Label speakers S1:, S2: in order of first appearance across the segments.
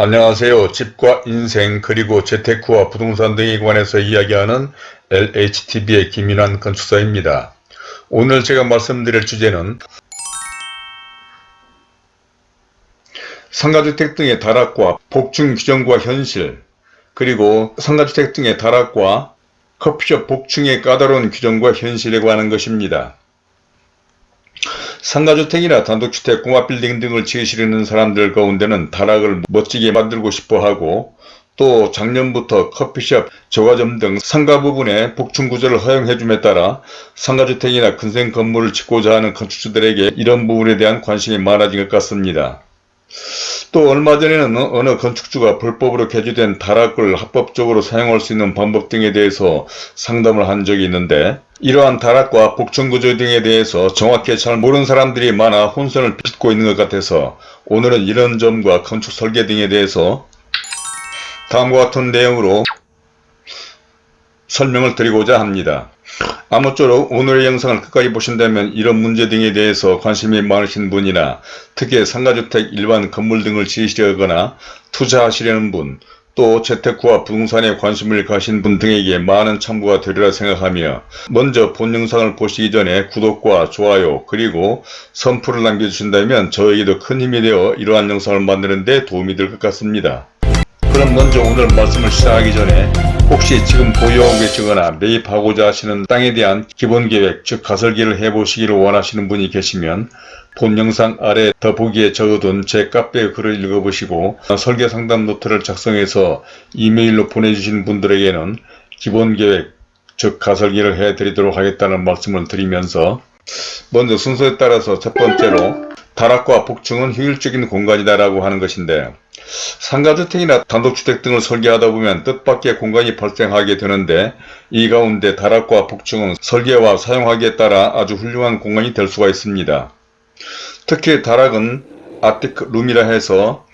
S1: 안녕하세요. 집과 인생 그리고 재테크와 부동산 등에 관해서 이야기하는 LHTV의 김인환 건축사입니다. 오늘 제가 말씀드릴 주제는 상가주택 등의 다락과 복층 규정과 현실 그리고 상가주택 등의 다락과 커피숍 복층의 까다로운 규정과 현실에 관한 것입니다. 상가주택이나 단독주택, 공합빌딩 등을 지으시려는 사람들 가운데는 다락을 멋지게 만들고 싶어하고 또 작년부터 커피숍, 저가점 등 상가 부분에 복층구조를 허용해줌에 따라 상가주택이나 근생 건물을 짓고자 하는 건축주들에게 이런 부분에 대한 관심이 많아진 것 같습니다. 또 얼마 전에는 어느 건축주가 불법으로 개조된 다락을 합법적으로 사용할 수 있는 방법 등에 대해서 상담을 한 적이 있는데 이러한 다락과 복층구조 등에 대해서 정확히 잘 모르는 사람들이 많아 혼선을 빚고 있는 것 같아서 오늘은 이런 점과 건축 설계 등에 대해서 다음과 같은 내용으로 설명을 드리고자 합니다. 아무쪼록 오늘의 영상을 끝까지 보신다면 이런 문제 등에 대해서 관심이 많으신 분이나 특히 상가주택 일반 건물 등을 지으시려거나 투자하시려는 분, 또 재테크와 부동산에 관심을 가신 분 등에게 많은 참고가 되리라 생각하며 먼저 본 영상을 보시기 전에 구독과 좋아요 그리고 선풀을 남겨주신다면 저에게도 큰 힘이 되어 이러한 영상을 만드는 데 도움이 될 것 같습니다. 그럼 먼저 오늘 말씀을 시작하기 전에 혹시 지금 보유하고 계시거나 매입하고자 하시는 땅에 대한 기본계획 즉 가설기를 해보시기를 원하시는 분이 계시면 본 영상 아래 더보기에 적어둔 제 카페 글을 읽어보시고 설계 상담 노트를 작성해서 이메일로 보내주신 분들에게는 기본계획 즉 가설기를 해드리도록 하겠다는 말씀을 드리면서 먼저 순서에 따라서 첫 번째로 다락과 복층은 효율적인 공간이다라고 하는 것인데 상가주택이나 단독주택 등을 설계하다 보면 뜻밖의 공간이 발생하게 되는데 이 가운데 다락과 복층은 설계와 사용하기에 따라 아주 훌륭한 공간이 될 수가 있습니다. 특히 다락은 아티크룸이라 해서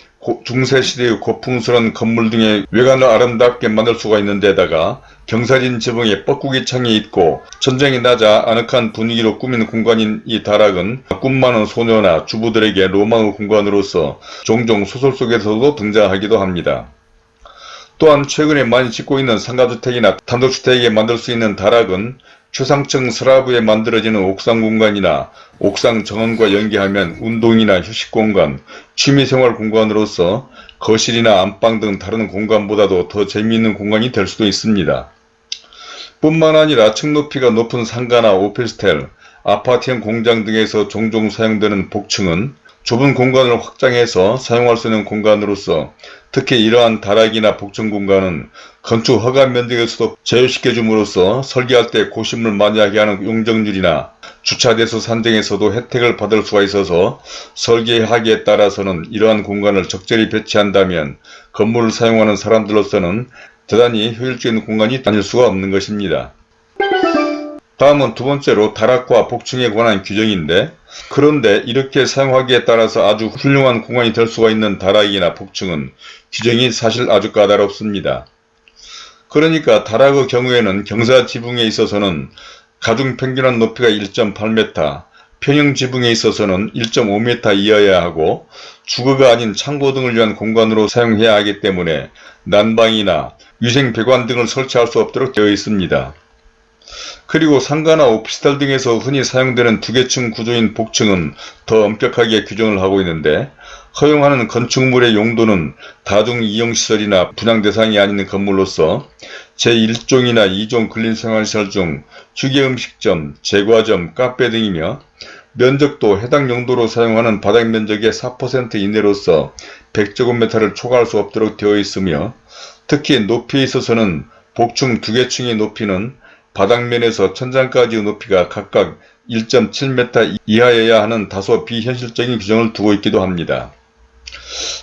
S1: 중세 시대의 고풍스러운 건물 등의 외관을 아름답게 만들 수가 있는 데다가 경사진 지붕에 뻐꾸기 창이 있고 전쟁이 나자 아늑한 분위기로 꾸민 공간인 이 다락은 꿈 많은 소녀나 주부들에게 로망의 공간으로서 종종 소설 속에서도 등장하기도 합니다. 또한 최근에 많이 짓고 있는 상가주택이나 단독주택에 만들 수 있는 다락은 최상층 슬라브에 만들어지는 옥상 공간이나 옥상 정원과 연계하면 운동이나 휴식 공간, 취미생활 공간으로서 거실이나 안방 등 다른 공간보다도 더 재미있는 공간이 될 수도 있습니다. 뿐만 아니라 층 높이가 높은 상가나 오피스텔, 아파트형 공장 등에서 종종 사용되는 복층은 좁은 공간을 확장해서 사용할 수 있는 공간으로서 특히 이러한 다락이나 복층 공간은 건축 허가 면적에서도 제외시켜 줌으로써 설계할 때 고심을 많이 하게 하는 용적률이나 주차대수 산정에서도 혜택을 받을 수가 있어서 설계하기에 따라서는 이러한 공간을 적절히 배치한다면 건물을 사용하는 사람들로서는 대단히 효율적인 공간이 아닐 수가 없는 것입니다. 다음은 두 번째로 다락과 복층에 관한 규정인데 그런데 이렇게 사용하기에 따라서 아주 훌륭한 공간이 될 수가 있는 다락이나 복층은 규정이 사실 아주 까다롭습니다. 그러니까 다락의 경우에는 경사 지붕에 있어서는 가중 평균한 높이가 1.8m, 평형 지붕에 있어서는 1.5m 이하여야 하고 주거가 아닌 창고 등을 위한 공간으로 사용해야 하기 때문에 난방이나 위생 배관 등을 설치할 수 없도록 되어 있습니다. 그리고 상가나 오피스텔 등에서 흔히 사용되는 두개층 구조인 복층은 더 엄격하게 규정을 하고 있는데 허용하는 건축물의 용도는 다중이용시설이나 분양 대상이 아닌 건물로서 제1종이나 2종 근린생활시설 중 휴게음식점, 제과점, 카페 등이며 면적도 해당 용도로 사용하는 바닥 면적의 4% 이내로서 100제곱미터를 초과할 수 없도록 되어 있으며 특히 높이에 있어서는 복층 두개층의 높이는 바닥면에서 천장까지의 높이가 각각 1.7m 이하여야 하는 다소 비현실적인 규정을 두고 있기도 합니다.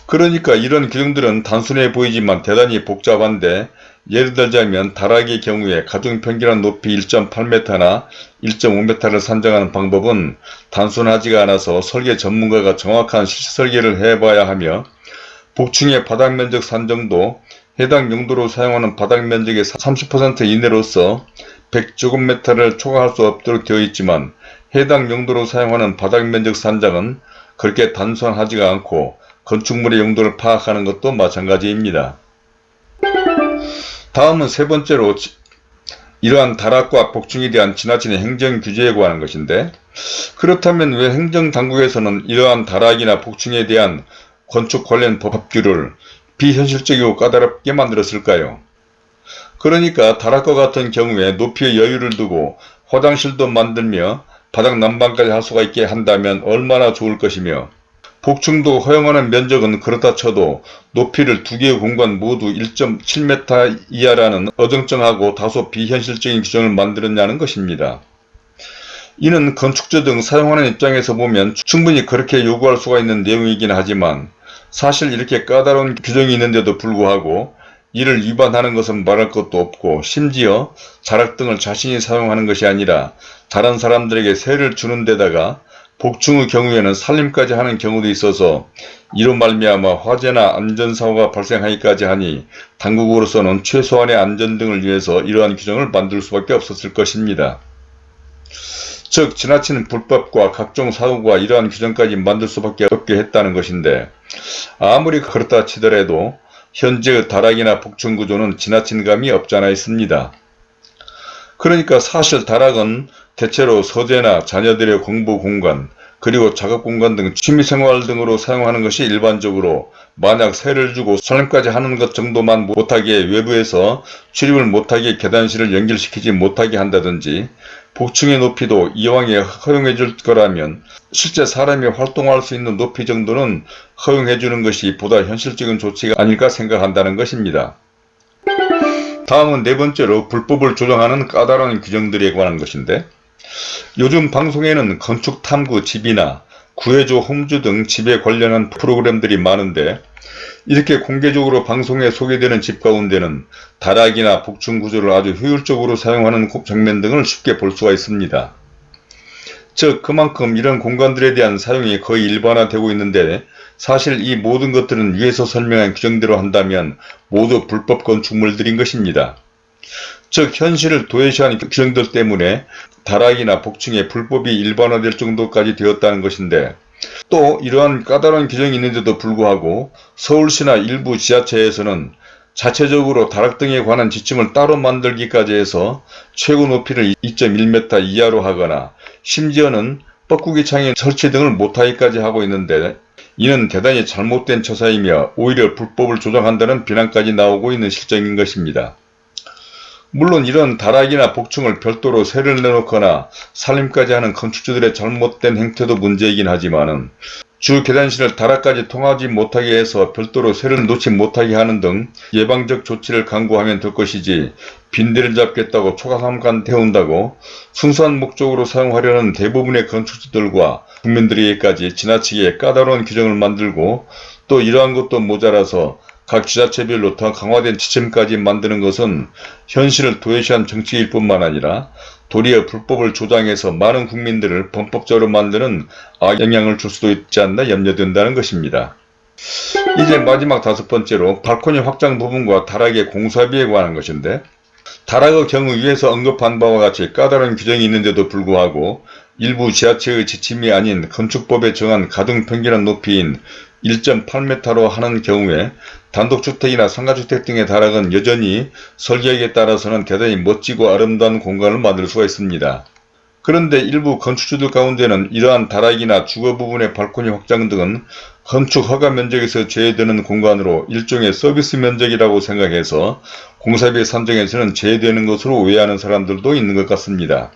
S1: 그러니까 이런 규정들은 단순해 보이지만 대단히 복잡한데 예를 들자면 다락의 경우에 가중평균한 높이 1.8m나 1.5m를 산정하는 방법은 단순하지가 않아서 설계 전문가가 정확한 실설계를 해봐야 하며 복층의 바닥면적 산정도 해당 용도로 사용하는 바닥면적의 30% 이내로서 100제곱미터를 초과할 수 없도록 되어 있지만 해당 용도로 사용하는 바닥면적 산정은 그렇게 단순하지가 않고 건축물의 용도를 파악하는 것도 마찬가지입니다. 다음은 세 번째로 이러한 다락과 복층에 대한 지나친 행정 규제에 관한 것인데 그렇다면 왜 행정당국에서는 이러한 다락이나 복층에 대한 건축 관련 법규를 비현실적이고 까다롭게 만들었을까요? 그러니까 다락과 같은 경우에 높이의 여유를 두고 화장실도 만들며 바닥 난방까지 할 수가 있게 한다면 얼마나 좋을 것이며 복층도 허용하는 면적은 그렇다 쳐도 높이를 두 개의 공간 모두 1.7m 이하라는 어정쩡하고 다소 비현실적인 규정을 만들었냐는 것입니다. 이는 건축자 등 사용하는 입장에서 보면 충분히 그렇게 요구할 수가 있는 내용이긴 하지만 사실 이렇게 까다로운 규정이 있는데도 불구하고 이를 위반하는 것은 말할 것도 없고 심지어 자락 등을 자신이 사용하는 것이 아니라 다른 사람들에게 세를 주는 데다가 복층의 경우에는 살림까지 하는 경우도 있어서 이로 말미암아 화재나 안전사고가 발생하기까지 하니 당국으로서는 최소한의 안전 등을 위해서 이러한 규정을 만들 수밖에 없었을 것입니다. 즉 지나치는 불법과 각종 사고가 이러한 규정까지 만들 수밖에 없게 했다는 것인데 아무리 그렇다 치더라도 현재의 다락이나 복층 구조는 지나친 감이 없잖아 있습니다. 그러니까 사실 다락은 대체로 서재나 자녀들의 공부 공간, 그리고 작업 공간 등 취미생활 등으로 사용하는 것이 일반적으로 만약 세를 주고 설렘까지 하는 것 정도만 못하게 외부에서 출입을 못하게 계단실을 연결시키지 못하게 한다든지 복층의 높이도 이왕에 허용해 줄 거라면 실제 사람이 활동할 수 있는 높이 정도는 허용해 주는 것이 보다 현실적인 조치가 아닐까 생각한다는 것입니다. 다음은 네 번째로 불법을 조정하는 까다로운 규정들에 관한 것인데 요즘 방송에는 건축 탐구 집이나 구해줘 홈주 등 집에 관련한 프로그램들이 많은데 이렇게 공개적으로 방송에 소개되는 집 가운데는 다락이나 복층 구조를 아주 효율적으로 사용하는 장면 등을 쉽게 볼 수가 있습니다. 즉 그만큼 이런 공간들에 대한 사용이 거의 일반화되고 있는데 사실 이 모든 것들은 위에서 설명한 규정대로 한다면 모두 불법 건축물들인 것입니다. 즉 현실을 도외시한 규정들 때문에 다락이나 복층에 불법이 일반화될 정도까지 되었다는 것인데 또 이러한 까다로운 규정이 있는데도 불구하고 서울시나 일부 지자체에서는 자체적으로 다락 등에 관한 지침을 따로 만들기까지 해서 최고 높이를 2.1m 이하로 하거나 심지어는 뻐꾸기 창의 설치 등을 못하기까지 하고 있는데 이는 대단히 잘못된 처사이며 오히려 불법을 조장한다는 비난까지 나오고 있는 실정인 것입니다. 물론 이런 다락이나 복층을 별도로 세를 내놓거나 살림까지 하는 건축주들의 잘못된 행태도 문제이긴 하지만 주 계단실을 다락까지 통하지 못하게 해서 별도로 세를 놓지 못하게 하는 등 예방적 조치를 강구하면 될 것이지 빈대를 잡겠다고 초가삼간 태운다고 순수한 목적으로 사용하려는 대부분의 건축주들과 국민들에게까지 지나치게 까다로운 규정을 만들고 또 이러한 것도 모자라서 각 지자체별로 더 강화된 지침까지 만드는 것은 현실을 도외시한 정치일 뿐만 아니라 도리어 불법을 조장해서 많은 국민들을 범법자로 만드는 악영향을 줄 수도 있지 않나 염려된다는 것입니다. 이제 마지막 다섯 번째로 발코니 확장 부분과 다락의 공사비에 관한 것인데 다락의 경우 위에서 언급한 바와 같이 까다로운 규정이 있는데도 불구하고 일부 지하체의 지침이 아닌 건축법에 정한 가등평균한 높이인 1.8m로 하는 경우에 단독주택이나 상가주택 등의 다락은 여전히 설계에 따라서는 대단히 멋지고 아름다운 공간을 만들 수가 있습니다. 그런데 일부 건축주들 가운데는 이러한 다락이나 주거 부분의 발코니 확장 등은 건축 허가 면적에서 제외되는 공간으로 일종의 서비스 면적이라고 생각해서 공사비 산정에서는 제외되는 것으로 오해하는 사람들도 있는 것 같습니다.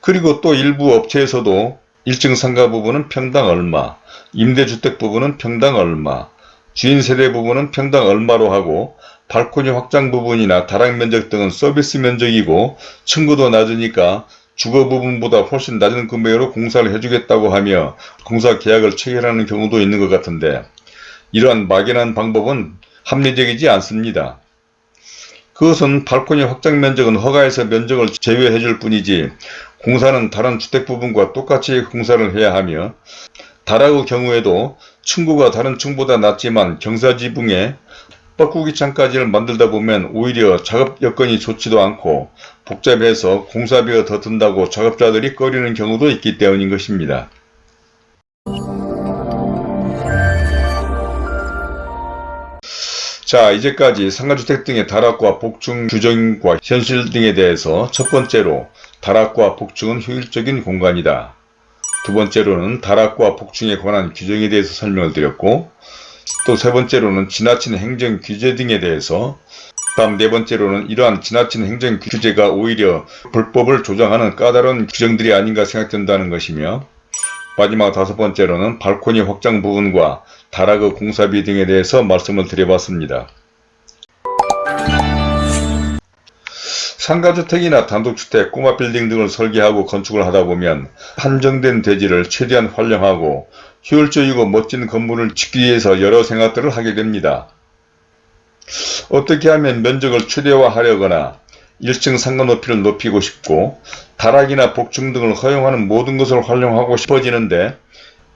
S1: 그리고 또 일부 업체에서도 1층 상가 부분은 평당 얼마, 임대주택 부분은 평당 얼마, 주인 세대 부분은 평당 얼마로 하고 발코니 확장 부분이나 다락 면적 등은 서비스 면적이고 층고도 낮으니까 주거 부분보다 훨씬 낮은 금액으로 공사를 해주겠다고 하며 공사 계약을 체결하는 경우도 있는 것 같은데 이러한 막연한 방법은 합리적이지 않습니다. 그것은 발코니 확장 면적은 허가에서 면적을 제외해 줄 뿐이지 공사는 다른 주택 부분과 똑같이 공사를 해야 하며 다라의 경우에도 충고가 다른 층보다 낮지만 경사지붕에 뻐꾸기창까지를 만들다 보면 오히려 작업 여건이 좋지도 않고 복잡해서 공사비가 더 든다고 작업자들이 꺼리는 경우도 있기 때문인 것입니다. 자 이제까지 상가주택 등의 다락과 복층 규정과 현실 등에 대해서 첫 번째로 다락과 복층은 효율적인 공간이다. 두 번째로는 다락과 복층에 관한 규정에 대해서 설명을 드렸고 또 세 번째로는 지나친 행정 규제 등에 대해서 다음 네 번째로는 이러한 지나친 행정 규제가 오히려 불법을 조장하는 까다로운 규정들이 아닌가 생각된다는 것이며 마지막 다섯 번째로는 발코니 확장 부분과 다락의 공사비 등에 대해서 말씀을 드려봤습니다. 상가주택이나 단독주택, 꼬마 빌딩 등을 설계하고 건축을 하다 보면 한정된 대지를 최대한 활용하고 효율적이고 멋진 건물을 짓기 위해서 여러 생각들을 하게 됩니다. 어떻게 하면 면적을 최대화하려거나 1층 상가 높이를 높이고 싶고 다락이나 복층 등을 허용하는 모든 것을 활용하고 싶어지는데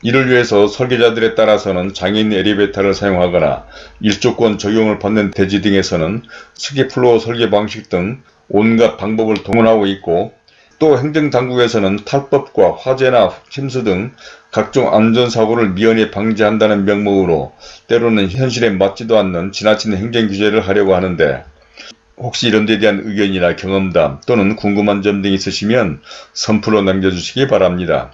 S1: 이를 위해서 설계자들에 따라서는 장애인 엘리베이터를 사용하거나 일조권 적용을 받는 대지 등에서는 스키플로어 설계 방식 등 온갖 방법을 동원하고 있고 또 행정당국에서는 탈법과 화재나 침수 등 각종 안전사고를 미연에 방지한다는 명목으로 때로는 현실에 맞지도 않는 지나친 행정규제를 하려고 하는데 혹시 이런 데 대한 의견이나 경험담 또는 궁금한 점 등이 있으시면 선플로 남겨주시기 바랍니다.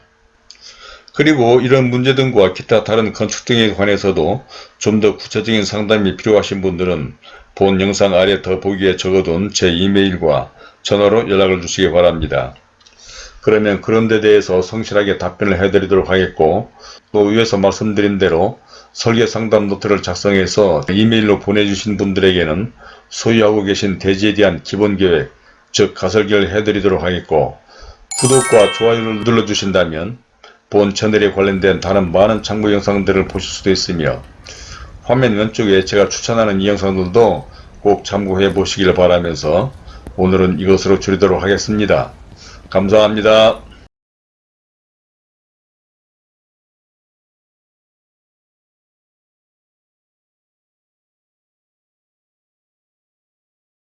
S1: 그리고 이런 문제 등과 기타 다른 건축 등에 관해서도 좀 더 구체적인 상담이 필요하신 분들은 본 영상 아래 더보기에 적어둔 제 이메일과 전화로 연락을 주시기 바랍니다. 그러면 그런 데 대해서 성실하게 답변을 해드리도록 하겠고 또 위에서 말씀드린 대로 설계 상담 노트를 작성해서 이메일로 보내주신 분들에게는 소유하고 계신 대지에 대한 기본 계획, 즉 가설계를 해드리도록 하겠고 구독과 좋아요를 눌러주신다면 본 채널에 관련된 다른 많은 참고 영상들을 보실 수도 있으며 화면 왼쪽에 제가 추천하는 이 영상들도 꼭 참고해 보시길 바라면서 오늘은 이것으로 줄이도록 하겠습니다. 감사합니다.